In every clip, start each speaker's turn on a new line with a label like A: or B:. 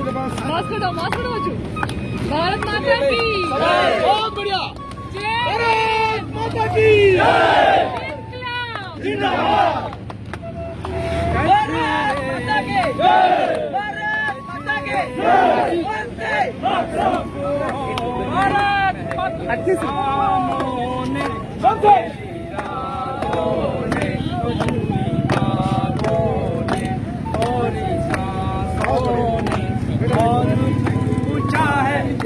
A: मस्त रोजू भारत माता की
B: बहुत बढ़िया।
A: जय
B: भारत माता की। जिंदाबाद
C: भारत माता की। भारत माता की। वंदे भारत माता
B: सबसे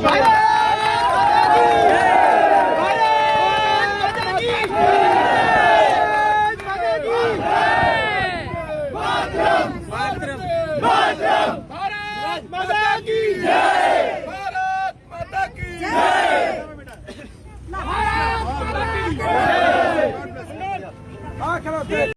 B: भारत माता की